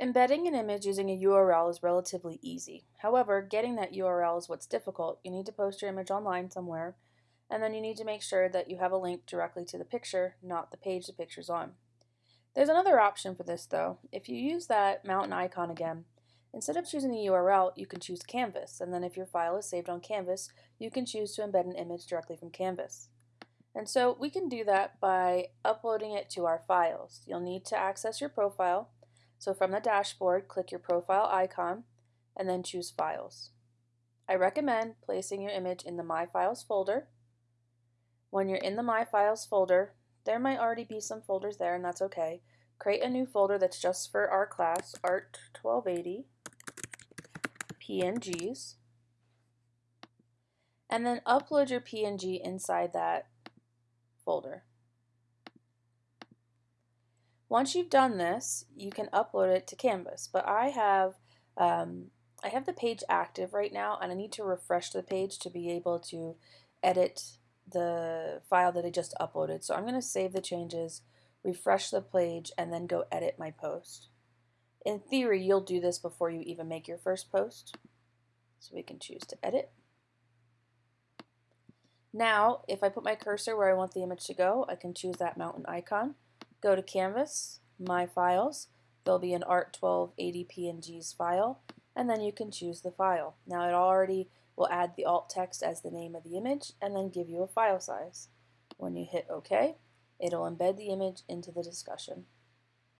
Embedding an image using a URL is relatively easy. However, getting that URL is what's difficult. You need to post your image online somewhere, and then you need to make sure that you have a link directly to the picture, not the page the picture's on. There's another option for this though. If you use that mountain icon again, instead of choosing the URL, you can choose Canvas, and then if your file is saved on Canvas, you can choose to embed an image directly from Canvas. And so we can do that by uploading it to our files. You'll need to access your profile, so from the dashboard, click your profile icon and then choose Files. I recommend placing your image in the My Files folder. When you're in the My Files folder, there might already be some folders there and that's okay. Create a new folder that's just for our class, Art 1280, PNGs, and then upload your PNG inside that folder. Once you've done this, you can upload it to Canvas, but I have um, I have the page active right now and I need to refresh the page to be able to edit the file that I just uploaded. So I'm going to save the changes, refresh the page, and then go edit my post. In theory, you'll do this before you even make your first post. So we can choose to edit. Now, if I put my cursor where I want the image to go, I can choose that mountain icon. Go to Canvas, My Files. There'll be an Art 1280 PNGs file, and then you can choose the file. Now it already will add the alt text as the name of the image and then give you a file size. When you hit OK, it'll embed the image into the discussion.